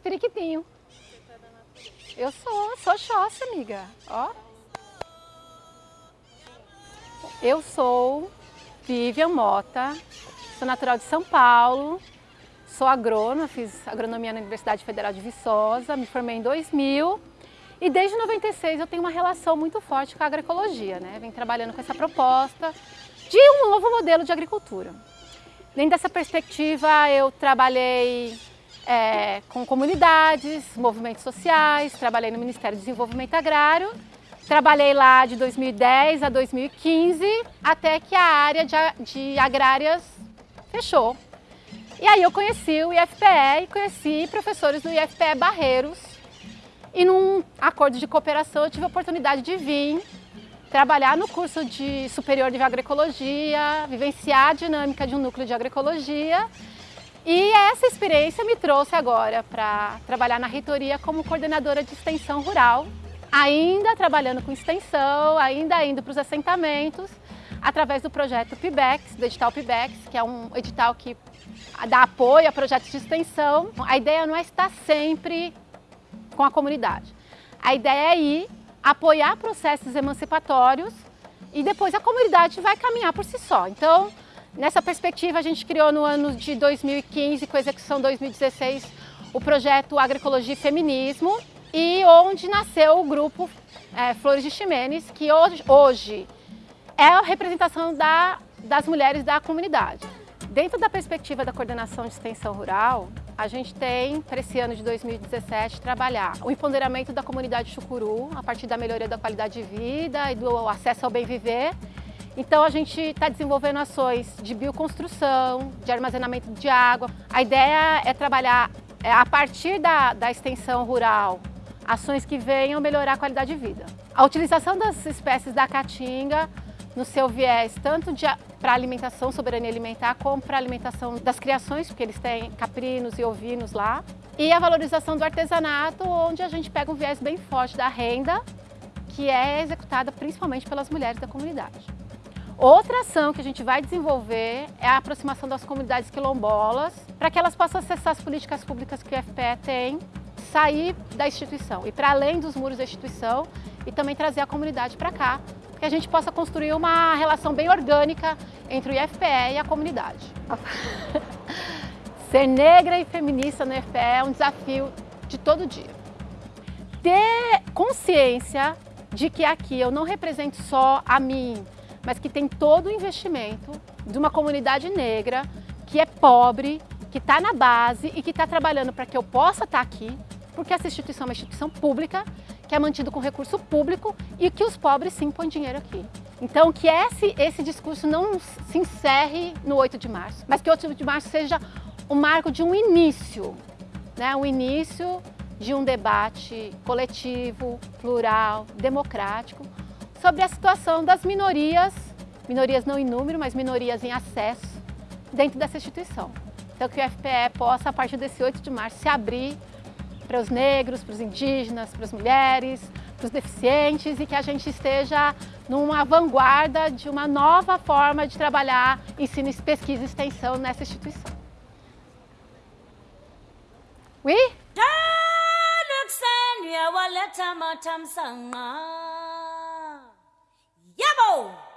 periquitinho. Eu sou, sou Xóssia, amiga. Ó. Eu sou Vivian Mota, sou natural de São Paulo, sou agrônoma, fiz agronomia na Universidade Federal de Viçosa, me formei em 2000 e desde 96 eu tenho uma relação muito forte com a agroecologia, né? Venho trabalhando com essa proposta de um novo modelo de agricultura. Dentro dessa perspectiva eu trabalhei é, com comunidades, movimentos sociais, trabalhei no Ministério do Desenvolvimento Agrário, trabalhei lá de 2010 a 2015, até que a área de, de agrárias fechou. E aí eu conheci o IFPE e conheci professores do IFPE Barreiros. E num acordo de cooperação eu tive a oportunidade de vir trabalhar no curso de superior de agroecologia, vivenciar a dinâmica de um núcleo de agroecologia e essa experiência me trouxe agora para trabalhar na reitoria como coordenadora de extensão rural, ainda trabalhando com extensão, ainda indo para os assentamentos, através do projeto PIBEX, do edital PIBEX, que é um edital que dá apoio a projetos de extensão. A ideia não é estar sempre com a comunidade. A ideia é ir apoiar processos emancipatórios e depois a comunidade vai caminhar por si só. Então, Nessa perspectiva, a gente criou no ano de 2015, com execução 2016, o projeto Agroecologia e Feminismo, e onde nasceu o grupo é, Flores de Ximenes, que hoje, hoje é a representação da, das mulheres da comunidade. Dentro da perspectiva da coordenação de extensão rural, a gente tem, para esse ano de 2017, trabalhar o empoderamento da comunidade chucuru, a partir da melhoria da qualidade de vida e do acesso ao bem viver, então a gente está desenvolvendo ações de bioconstrução, de armazenamento de água. A ideia é trabalhar é, a partir da, da extensão rural, ações que venham melhorar a qualidade de vida. A utilização das espécies da caatinga no seu viés, tanto para alimentação, soberania alimentar, como para alimentação das criações, porque eles têm caprinos e ovinos lá. E a valorização do artesanato, onde a gente pega um viés bem forte da renda, que é executada principalmente pelas mulheres da comunidade. Outra ação que a gente vai desenvolver é a aproximação das comunidades quilombolas para que elas possam acessar as políticas públicas que o FPE tem, sair da instituição e para além dos muros da instituição e também trazer a comunidade para cá, que a gente possa construir uma relação bem orgânica entre o IFPE e a comunidade. Ser negra e feminista no IFPE é um desafio de todo dia. Ter consciência de que aqui eu não represento só a mim, mas que tem todo o investimento de uma comunidade negra que é pobre, que está na base e que está trabalhando para que eu possa estar tá aqui, porque essa instituição é uma instituição pública, que é mantida com recurso público e que os pobres sim põem dinheiro aqui. Então que esse, esse discurso não se encerre no 8 de março, mas que o 8 de março seja o marco de um início, né? um início de um debate coletivo, plural, democrático, sobre a situação das minorias, minorias não em número, mas minorias em acesso dentro dessa instituição. Então que o FPE possa, a partir desse 8 de março, se abrir para os negros, para os indígenas, para as mulheres, para os deficientes e que a gente esteja numa vanguarda de uma nova forma de trabalhar ensino, pesquisa e extensão nessa instituição. Oui? Yabo!